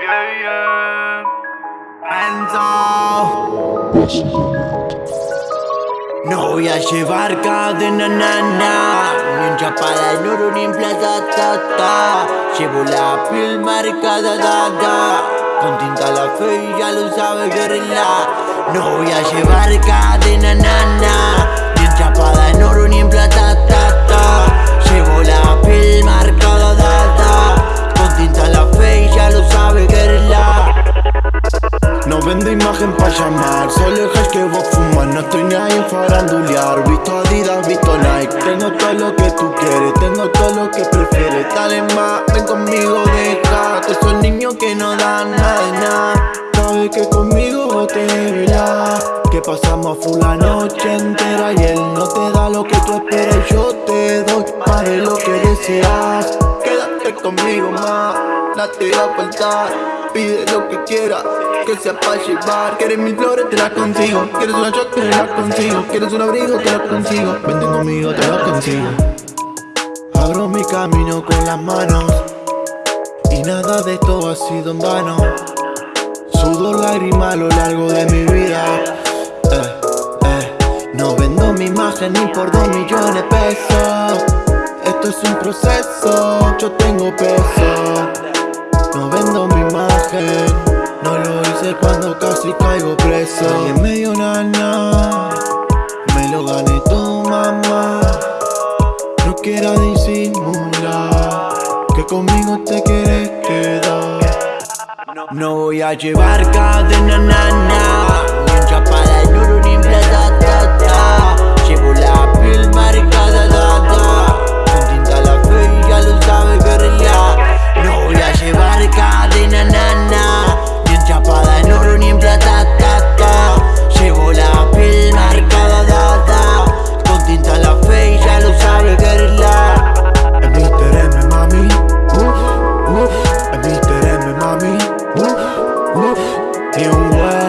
Yeah, yeah. No voy a llevar cadena nana Ni en chapada en oro ni en plata ta, ta. Llevo la piel marcada da. Con tinta la fe y ya lo sabe guerrilla No voy a llevar cadena nana vendo imagen pa' llamar, solo el hash que vos fumas No estoy ni ahí en farandulear, visto Adidas, visto Nike. Tengo todo lo que tú quieres, tengo todo lo que prefieres. Dale más, ven conmigo, deja. Que esos niños que no dan nada. De nada Sabes que conmigo te verás Que pasamos full la noche entera Y él no te da lo que tú esperas. Yo te doy más de lo que deseas. Quédate conmigo más, no te va a faltar Pide lo que quieras, que sea pa' llevar. Quieres mil flores, te las consigo. Quieres una shot, te la consigo. Quieres un abrigo, te la consigo. Vente conmigo, te lo consigo. Abro mi camino con las manos. Y nada de esto ha sido en vano. Sudo lágrimas a lo largo de mi vida. Eh, eh. No vendo mi imagen ni por dos millones de pesos. Esto es un proceso, yo tengo peso hice cuando casi caigo preso. Y en medio nana Me lo gané tu mamá. No quieras disimular Que conmigo te quieres quedar. No voy a llevar cadena nana. Ni en chapada en roof. You love.